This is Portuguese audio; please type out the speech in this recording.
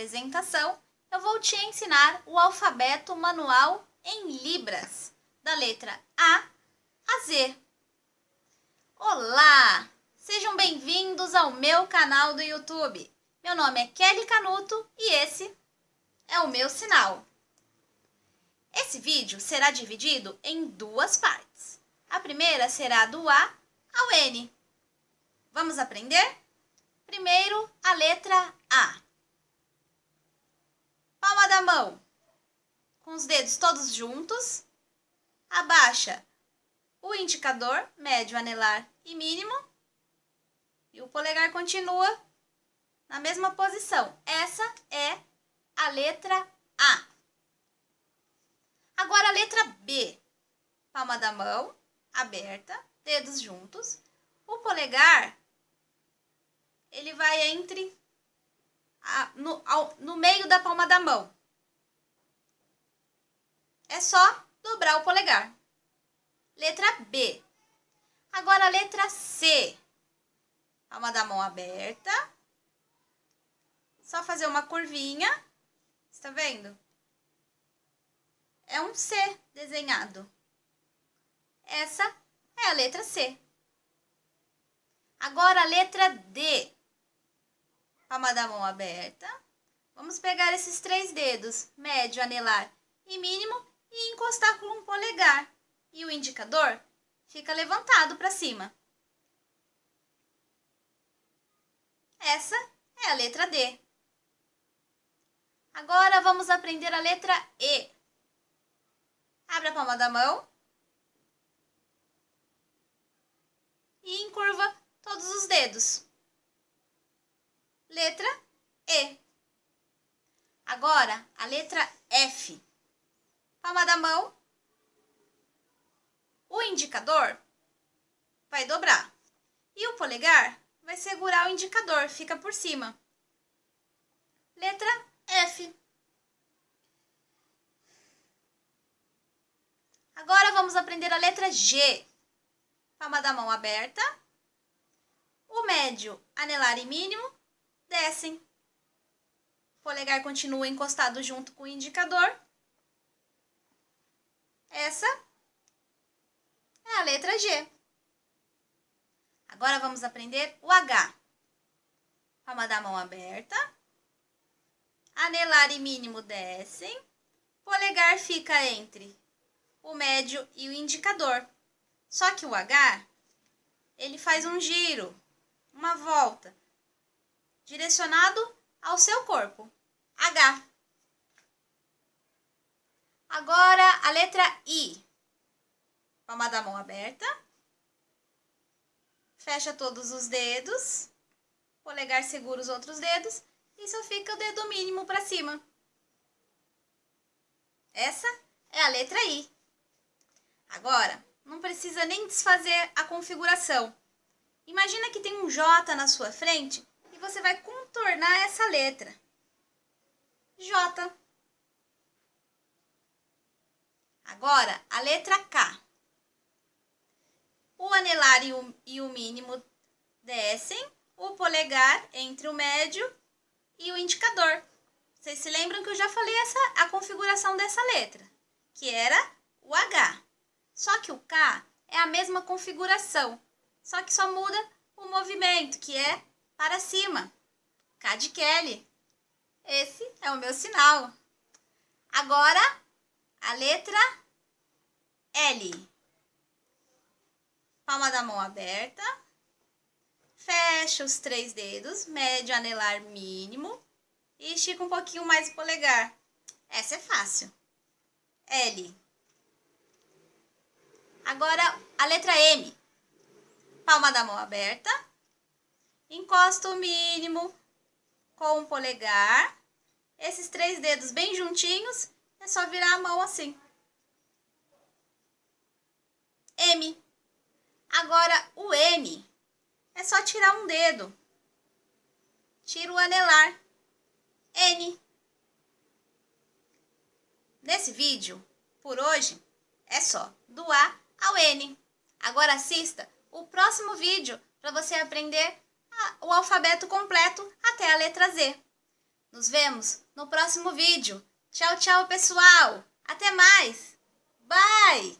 apresentação, eu vou te ensinar o alfabeto manual em Libras, da letra A a Z. Olá! Sejam bem-vindos ao meu canal do YouTube. Meu nome é Kelly Canuto e esse é o meu sinal. Esse vídeo será dividido em duas partes. A primeira será do A ao N. Vamos aprender? Primeiro, a letra A. Palma da mão, com os dedos todos juntos. Abaixa o indicador, médio, anelar e mínimo. E o polegar continua na mesma posição. Essa é a letra A. Agora a letra B. Palma da mão aberta, dedos juntos. O polegar ele vai entre no, ao, no meio da palma da mão. É só dobrar o polegar. Letra B. Agora a letra C. Palma da mão aberta. Só fazer uma curvinha. Está vendo? É um C desenhado. Essa é a letra C. Agora a letra D palma da mão aberta. Vamos pegar esses três dedos, médio, anelar e mínimo, e encostar com um polegar. E o indicador fica levantado para cima. Essa é a letra D. Agora vamos aprender a letra E. Abre a palma da mão. E encurva todos os dedos. Letra E. Agora, a letra F. Palma da mão. O indicador vai dobrar. E o polegar vai segurar o indicador, fica por cima. Letra F. Agora vamos aprender a letra G. Palma da mão aberta. O médio, anelar e mínimo descem. O polegar continua encostado junto com o indicador. Essa é a letra G. Agora vamos aprender o H. Palma da mão aberta. Anelar e mínimo descem. Polegar fica entre o médio e o indicador. Só que o H, ele faz um giro, uma volta direcionado ao seu corpo. H. Agora a letra I. Palma da mão aberta. Fecha todos os dedos. Polegar segura os outros dedos. E só fica o dedo mínimo para cima. Essa é a letra I. Agora, não precisa nem desfazer a configuração. Imagina que tem um J na sua frente você vai contornar essa letra. J. Agora, a letra K. O anelar e o, e o mínimo descem, o polegar entre o médio e o indicador. Vocês se lembram que eu já falei essa, a configuração dessa letra, que era o H. Só que o K é a mesma configuração, só que só muda o movimento, que é para cima. K de Kelly. Esse é o meu sinal. Agora, a letra L. Palma da mão aberta. Fecha os três dedos, médio, anelar, mínimo. E estica um pouquinho mais o polegar. Essa é fácil. L. Agora, a letra M. Palma da mão aberta encosta o mínimo com o polegar. Esses três dedos bem juntinhos, é só virar a mão assim. M. Agora, o N é só tirar um dedo. Tira o anelar. N. Nesse vídeo, por hoje, é só do A ao N. Agora assista o próximo vídeo para você aprender o alfabeto completo até a letra Z. Nos vemos no próximo vídeo. Tchau, tchau, pessoal! Até mais! Bye!